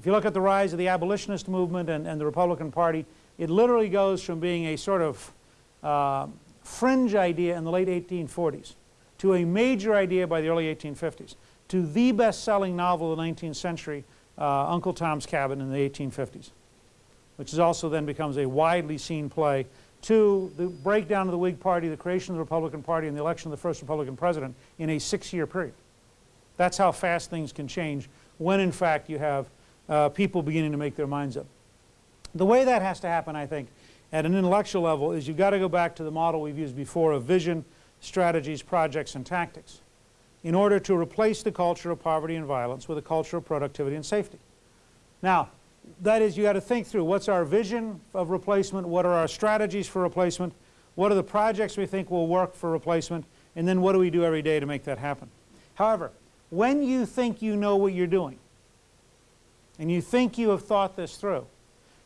If you look at the rise of the abolitionist movement and, and the Republican Party, it literally goes from being a sort of uh, fringe idea in the late 1840s to a major idea by the early 1850s to the best-selling novel of the 19th century, uh, Uncle Tom's Cabin in the 1850s, which is also then becomes a widely seen play to the breakdown of the Whig Party, the creation of the Republican Party, and the election of the first Republican president in a six-year period. That's how fast things can change when, in fact, you have uh, people beginning to make their minds up. The way that has to happen, I think, at an intellectual level is you've got to go back to the model we've used before of vision, strategies, projects, and tactics in order to replace the culture of poverty and violence with a culture of productivity and safety. Now, that is, you got to think through what's our vision of replacement, what are our strategies for replacement, what are the projects we think will work for replacement, and then what do we do every day to make that happen. However, when you think you know what you're doing, and you think you have thought this through,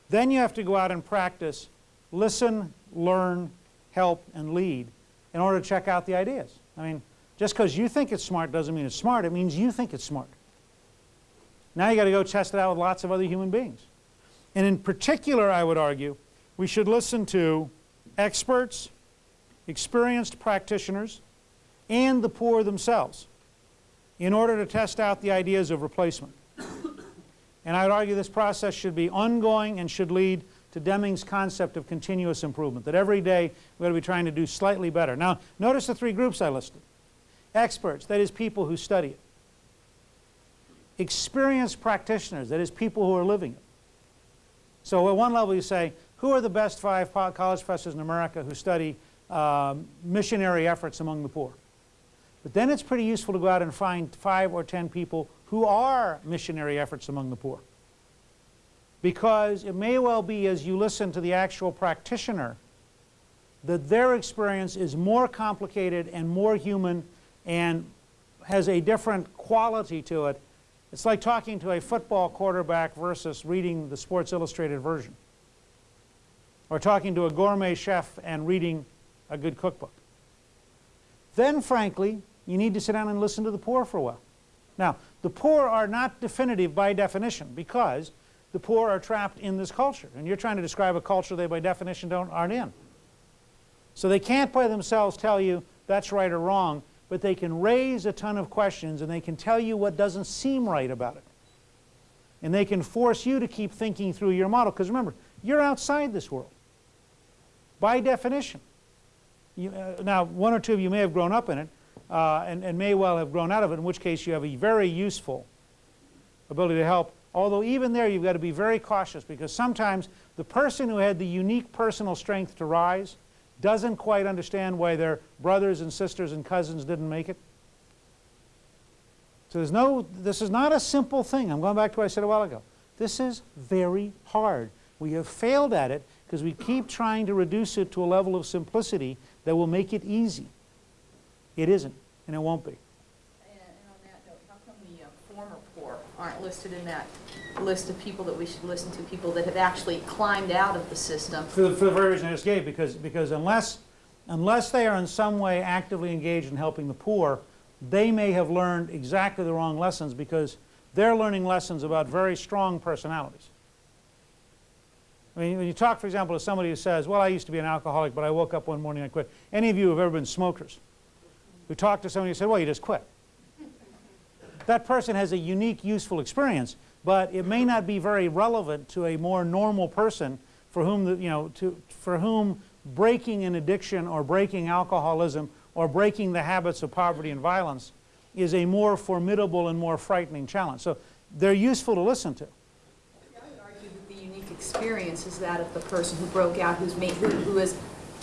then you have to go out and practice, listen, learn, help, and lead in order to check out the ideas. I mean, just because you think it's smart doesn't mean it's smart. It means you think it's smart. Now you got to go test it out with lots of other human beings. And in particular, I would argue, we should listen to experts, experienced practitioners, and the poor themselves in order to test out the ideas of replacement. And I would argue this process should be ongoing and should lead to Deming's concept of continuous improvement, that every day we ought to be trying to do slightly better. Now, notice the three groups I listed. Experts, that is people who study it experienced practitioners, that is people who are living it. So at one level you say, who are the best five college professors in America who study um, missionary efforts among the poor? But then it's pretty useful to go out and find five or ten people who are missionary efforts among the poor. Because it may well be as you listen to the actual practitioner that their experience is more complicated and more human and has a different quality to it it's like talking to a football quarterback versus reading the Sports Illustrated version. Or talking to a gourmet chef and reading a good cookbook. Then, frankly, you need to sit down and listen to the poor for a while. Now, the poor are not definitive by definition because the poor are trapped in this culture. And you're trying to describe a culture they by definition don't, aren't in. So they can't by themselves tell you that's right or wrong but they can raise a ton of questions and they can tell you what doesn't seem right about it. And they can force you to keep thinking through your model. Because remember, you're outside this world. By definition. You, uh, now, one or two of you may have grown up in it uh, and, and may well have grown out of it, in which case you have a very useful ability to help. Although even there you've got to be very cautious because sometimes the person who had the unique personal strength to rise doesn't quite understand why their brothers and sisters and cousins didn't make it. So there's no, this is not a simple thing. I'm going back to what I said a while ago. This is very hard. We have failed at it because we keep trying to reduce it to a level of simplicity that will make it easy. It isn't, and it won't be. And, and on that note, how come the uh, former poor aren't listed in that list of people that we should listen to, people that have actually climbed out of the system. For the, for the very reason I just gave, because, because unless, unless they are in some way actively engaged in helping the poor, they may have learned exactly the wrong lessons because they're learning lessons about very strong personalities. I mean, when you talk, for example, to somebody who says, well, I used to be an alcoholic, but I woke up one morning and I quit. Any of you who have ever been smokers who talked to somebody who said, well, you just quit. That person has a unique, useful experience, but it may not be very relevant to a more normal person for whom, the, you know, to, for whom breaking an addiction or breaking alcoholism or breaking the habits of poverty and violence is a more formidable and more frightening challenge. So they're useful to listen to. I would argue that the unique experience is that of the person who broke out, who's made, who, who has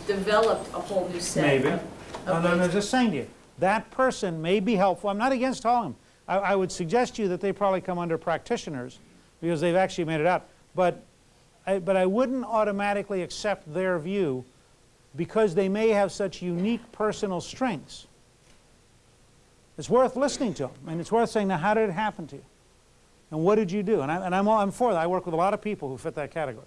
developed a whole new set. Maybe. Of, of no, no, no, just saying to you, that person may be helpful. I'm not against all of them. I, I would suggest to you that they probably come under practitioners because they've actually made it out. But I, but I wouldn't automatically accept their view because they may have such unique personal strengths. It's worth listening to them, and it's worth saying, now, how did it happen to you? And what did you do? And, I, and I'm, I'm for that. I work with a lot of people who fit that category.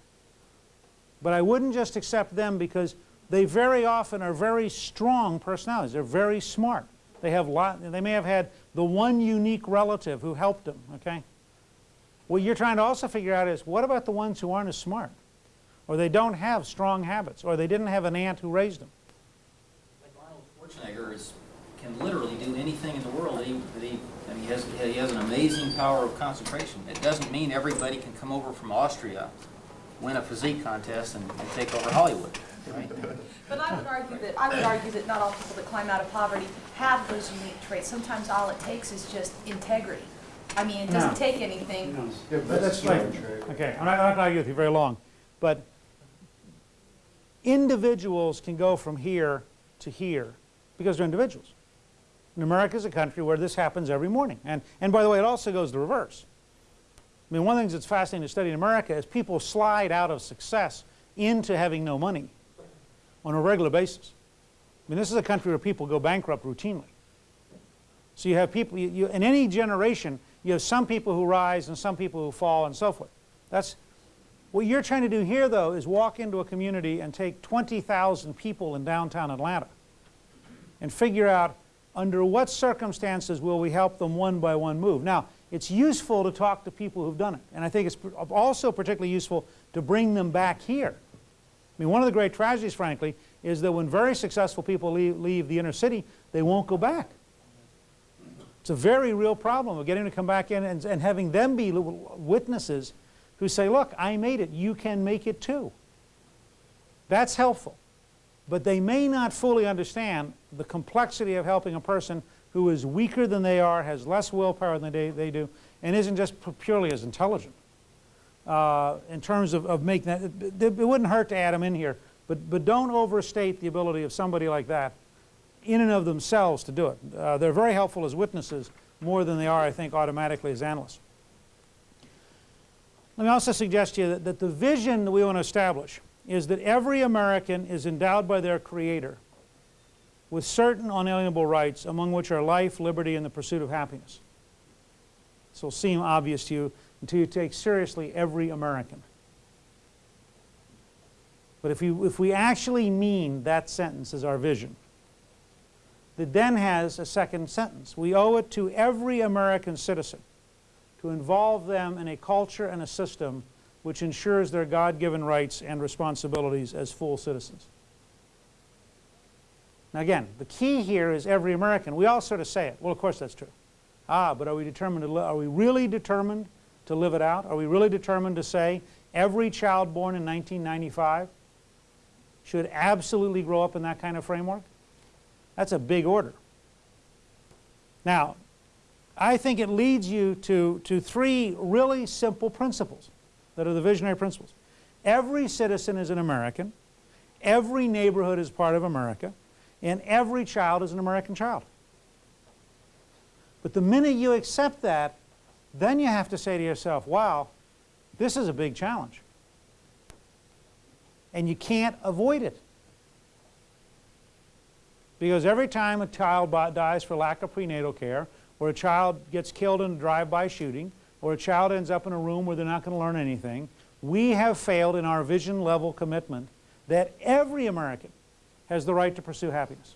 But I wouldn't just accept them because they very often are very strong personalities. They're very smart. They, have lot, they may have had the one unique relative who helped them, okay? What you're trying to also figure out is what about the ones who aren't as smart? Or they don't have strong habits, or they didn't have an aunt who raised them. Like Arnold Schwarzenegger is, can literally do anything in the world. He, he, I mean, he has, he has an amazing power of concentration. It doesn't mean everybody can come over from Austria, win a physique contest, and, and take over Hollywood, right? But I would argue that, I would argue that not all people that climb out of poverty have those unique traits. Sometimes all it takes is just integrity. I mean, it doesn't take anything. Yeah, But but that's that's right. true. Okay, I'm not, I'm not going to argue with you very long, but individuals can go from here to here because they're individuals. And America is a country where this happens every morning. And, and by the way, it also goes the reverse. I mean, one of the things that's fascinating to study in America is people slide out of success into having no money on a regular basis. I mean, this is a country where people go bankrupt routinely. So you have people, you, you, in any generation, you have some people who rise and some people who fall and so forth. That's, what you're trying to do here, though, is walk into a community and take 20,000 people in downtown Atlanta and figure out under what circumstances will we help them one by one move. Now, it's useful to talk to people who've done it, and I think it's also particularly useful to bring them back here. I mean, one of the great tragedies, frankly, is that when very successful people leave, leave the inner city, they won't go back. It's a very real problem of getting to come back in and, and having them be witnesses who say, look, I made it, you can make it too. That's helpful. But they may not fully understand the complexity of helping a person who is weaker than they are, has less willpower than they, they do, and isn't just purely as intelligent. Uh, in terms of, of making that, it, it wouldn't hurt to add them in here, but, but don't overstate the ability of somebody like that in and of themselves to do it. Uh, they're very helpful as witnesses more than they are, I think, automatically as analysts. Let me also suggest to you that, that the vision that we want to establish is that every American is endowed by their Creator with certain unalienable rights, among which are life, liberty, and the pursuit of happiness. This will seem obvious to you you take seriously every American. But if, you, if we actually mean that sentence as our vision, that then has a second sentence. We owe it to every American citizen to involve them in a culture and a system which ensures their God-given rights and responsibilities as full citizens. Now again, the key here is every American. We all sort of say it. Well, of course that's true. Ah, but are we determined to are we really determined to live it out? Are we really determined to say every child born in 1995 should absolutely grow up in that kind of framework? That's a big order. Now, I think it leads you to, to three really simple principles that are the visionary principles. Every citizen is an American, every neighborhood is part of America, and every child is an American child. But the minute you accept that, then you have to say to yourself, wow, this is a big challenge. And you can't avoid it. Because every time a child dies for lack of prenatal care, or a child gets killed in a drive-by shooting, or a child ends up in a room where they're not going to learn anything, we have failed in our vision level commitment that every American has the right to pursue happiness.